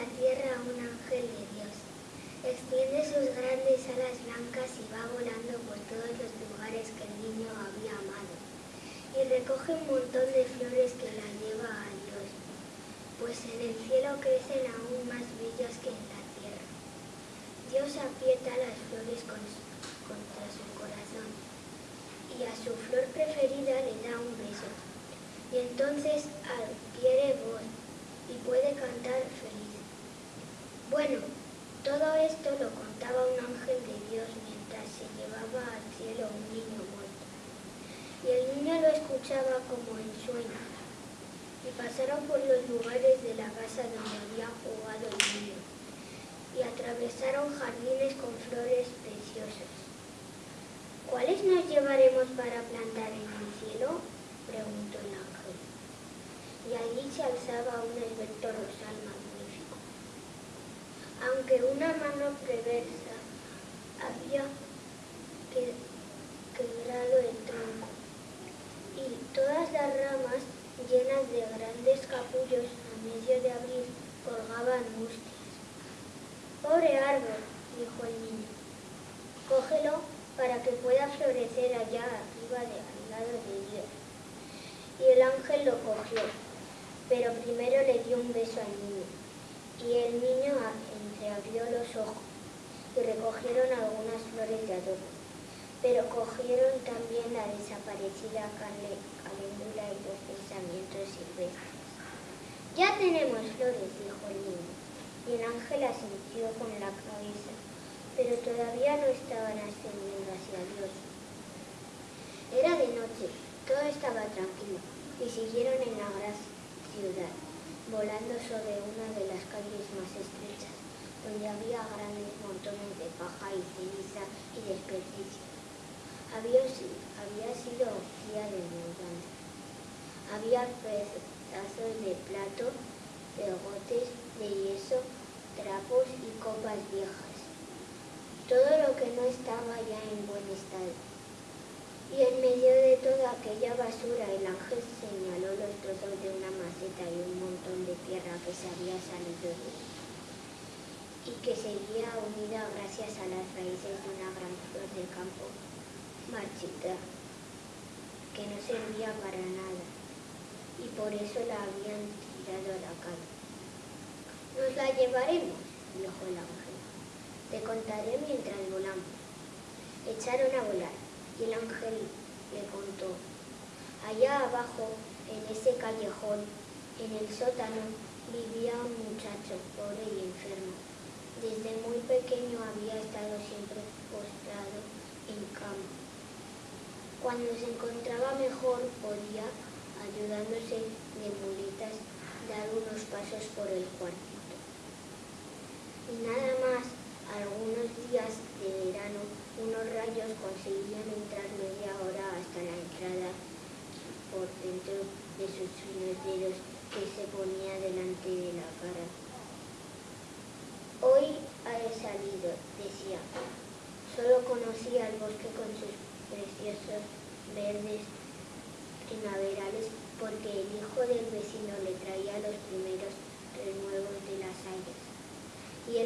un ángel de Dios. Extiende sus grandes alas blancas y va volando por todos los lugares que el niño había amado. Y recoge un montón de flores que la lleva a Dios, pues en el cielo crecen aún más bellas que en la tierra. Dios aprieta las flores contra su corazón y a su flor preferida le da un beso. Y entonces adquiere voz y puede cantar feliz. Todo esto lo contaba un ángel de Dios mientras se llevaba al cielo un niño muerto. Y el niño lo escuchaba como en sueño. Y pasaron por los lugares de la casa donde había jugado el niño. Y atravesaron jardines con flores preciosas. ¿Cuáles nos llevaremos para plantar en el cielo? preguntó el ángel. Y allí se alzaba un esbelto rosal aunque una mano perversa había quebrado el tronco y todas las ramas llenas de grandes capullos a medio de abril colgaban mustias. Pobre árbol, dijo el niño, cógelo para que pueda florecer allá arriba de, al lado de Dios. Y el ángel lo cogió, pero primero le dio un beso al niño. Y el niño abrió los ojos y recogieron algunas flores de adobo, pero cogieron también la desaparecida caléndula y los pensamientos silvestres. Ya tenemos flores, dijo el niño, y el ángel asintió con la cabeza, pero todavía no estaban ascendiendo hacia Dios. Era de noche, todo estaba tranquilo, y siguieron en la gran ciudad, volando sobre una de las calles más estrechas donde había grandes montones de paja y ceniza y desperdicio. Había, había sido día de mudanza. Había pedazos de plato, pegotes de yeso, trapos y copas viejas. Todo lo que no estaba ya en buen estado. Y en medio de toda aquella basura el ángel señaló los trozos de una maceta y un montón de tierra que se había salido de y que seguía unida gracias a las raíces de una gran flor del campo marchita que no servía para nada y por eso la habían tirado a la calle. Nos la llevaremos, dijo el ángel. Te contaré mientras volamos. Echaron a volar y el ángel le contó. Allá abajo, en ese callejón, en el sótano, vivía un muchacho pobre y enfermo desde muy pequeño había estado siempre postrado en cama. Cuando se encontraba mejor podía, ayudándose de muletas, dar unos pasos por el cuartito. Y nada más, algunos días de verano, unos rayos conseguían entrar media hora hasta la entrada por dentro de sus finos dedos que se ponía delante de la cara. Hoy he salido, decía. Solo conocía el bosque con sus preciosos verdes primaverales porque el hijo del vecino le traía los primeros renuevos de las hayas. Y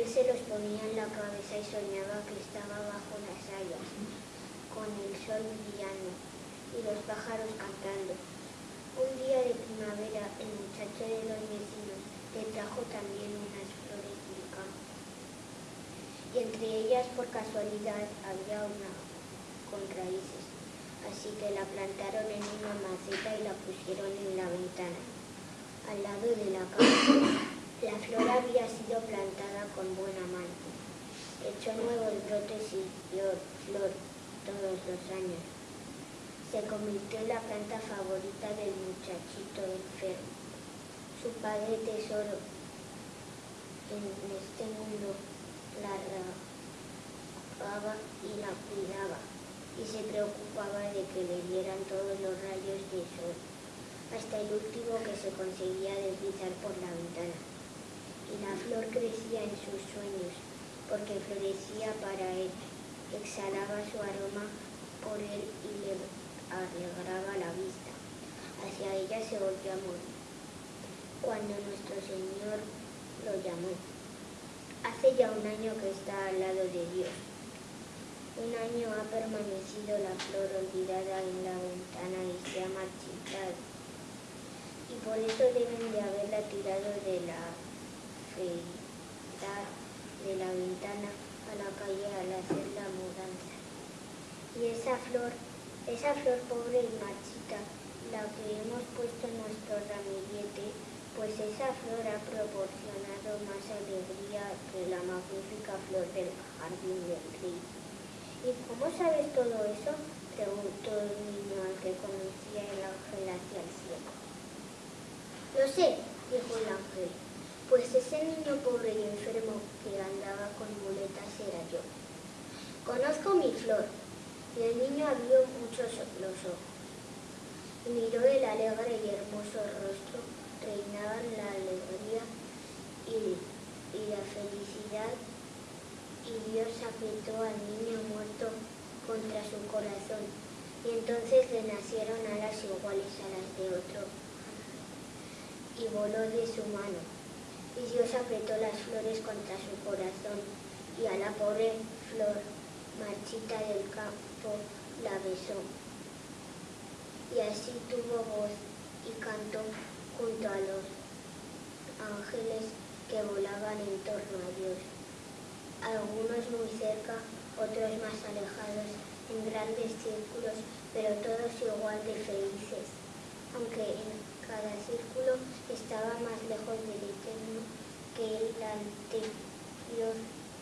él se los ponía en la cabeza y soñaba que estaba bajo las hayas, con el sol brillando y los pájaros cantando. Un día de primavera el muchacho de los vecinos le trajo también unas flores y entre ellas por casualidad había una con raíces, así que la plantaron en una maceta y la pusieron en la ventana, al lado de la cama. La flor había sido plantada con buena mano. Echó nuevos brotes y dio flor todos los años. Se convirtió en la planta favorita del muchachito enfermo, su padre tesoro en este mundo la regaba y la cuidaba y se preocupaba de que le dieran todos los rayos de sol, hasta el último que se conseguía deslizar por la ventana. Y la flor crecía en sus sueños, porque florecía para él, exhalaba su aroma por él y le alegraba la vista. Hacia ella se volvió a morir, cuando nuestro Señor lo llamó. Hace ya un año que está al lado de Dios. Un año ha permanecido la flor olvidada en la ventana y se ha marchitado. Y por eso deben de haberla tirado de la feita de la ventana a la calle al hacer la mudanza. Y esa flor, esa flor pobre y marchita, la que hemos puesto en nuestro ramillete, pues esa flor ha proporcionado más alegría que la magnífica flor del jardín del rey. ¿Y cómo sabes todo eso? preguntó el niño al que conocía el ángel hacia el cielo. Lo sé, dijo el ángel, pues ese niño pobre y enfermo que andaba con muletas era yo. Conozco mi flor, y el niño abrió muchos los ojos y miró el alegre y hermoso rostro reinaban la alegría y, la felicidad y Dios apretó al niño muerto contra su corazón y entonces le nacieron alas iguales a las de otro y voló de su mano y Dios apretó las flores contra su corazón y a la pobre flor marchita del campo la besó. Y así tuvo voz y cantó junto a los ángeles que volaban en torno a Dios, algunos muy cerca, otros más alejados, en grandes círculos, pero todos igual de felices, aunque en cada círculo estaba más lejos Eterno que el anterior,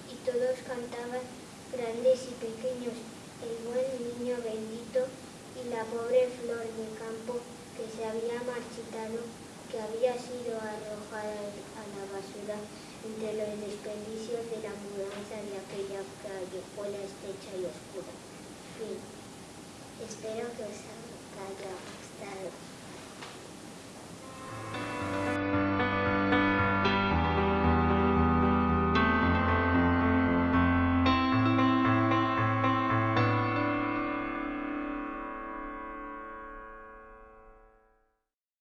y todos cantaban grandes y pequeños, el buen niño bendito y la pobre flor de campo que se había marchitado que había sido arrojada a la basura entre los desperdicios de la mudanza de aquella callejuela estrecha y oscura. Fin. Espero que os haya gustado.